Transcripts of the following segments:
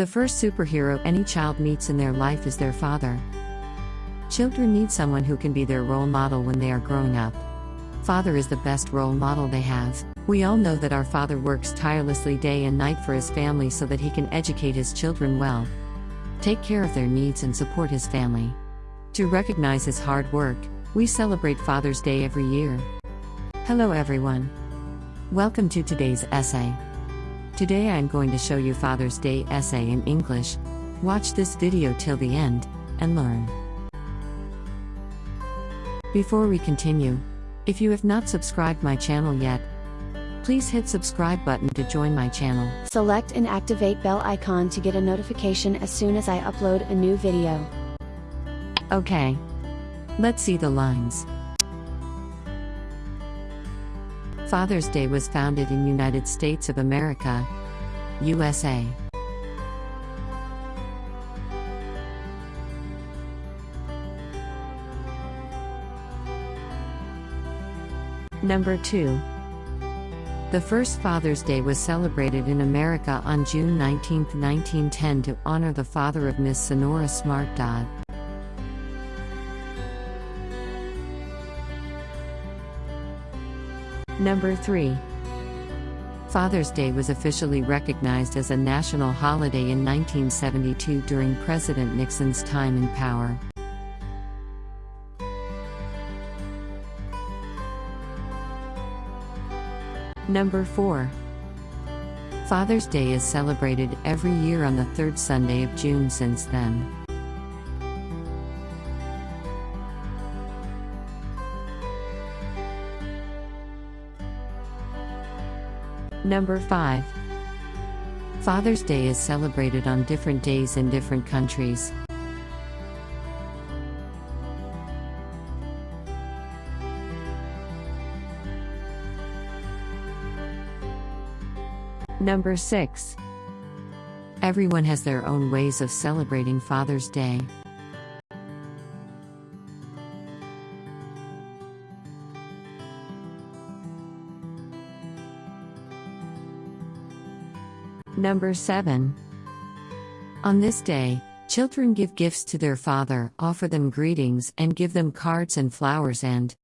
The first superhero any child meets in their life is their father. Children need someone who can be their role model when they are growing up. Father is the best role model they have. We all know that our father works tirelessly day and night for his family so that he can educate his children well, take care of their needs, and support his family. To recognize his hard work, we celebrate Father's Day every year. Hello, everyone. Welcome to today's essay. Today I am going to show you Father's Day essay in English. Watch this video till the end and learn. Before we continue, if you have not subscribed my channel yet, please hit subscribe button to join my channel. Select and activate bell icon to get a notification as soon as I upload a new video. Okay. Let's see the lines. Father's Day was founded in United States of America, USA. Number 2. The first Father's Day was celebrated in America on June 19, 1910 to honor the father of Miss Sonora Smart Dodd. Number 3. Father's Day was officially recognized as a national holiday in 1972 during President Nixon's time in power. Number 4. Father's Day is celebrated every year on the third Sunday of June since then. Number 5. Father's Day is celebrated on different days in different countries. Number 6. Everyone has their own ways of celebrating Father's Day. Number 7. On this day, children give gifts to their father, offer them greetings, and give them cards and flowers, and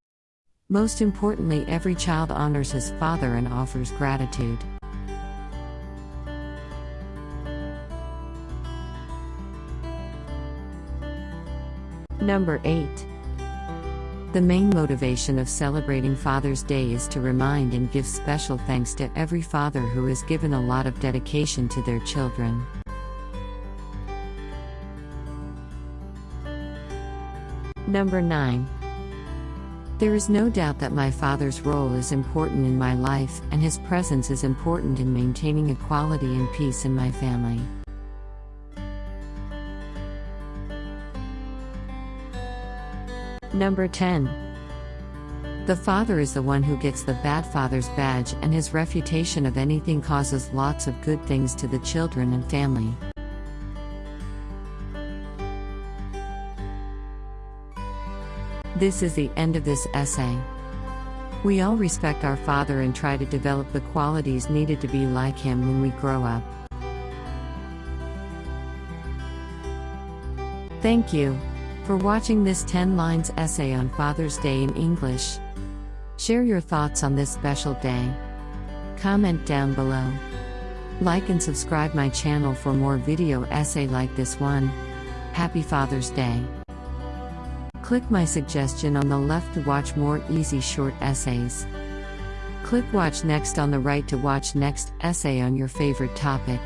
most importantly, every child honors his father and offers gratitude. Number 8. The main motivation of celebrating Father's Day is to remind and give special thanks to every father who has given a lot of dedication to their children. Number 9. There is no doubt that my father's role is important in my life, and his presence is important in maintaining equality and peace in my family. Number 10. The father is the one who gets the bad father's badge, and his refutation of anything causes lots of good things to the children and family. This is the end of this essay. We all respect our father and try to develop the qualities needed to be like him when we grow up. Thank you for watching this 10 lines essay on Father's Day in English. Share your thoughts on this special day. Comment down below. Like and subscribe my channel for more video essay like this one. Happy Father's Day. Click my suggestion on the left to watch more easy short essays. Click watch next on the right to watch next essay on your favorite topic.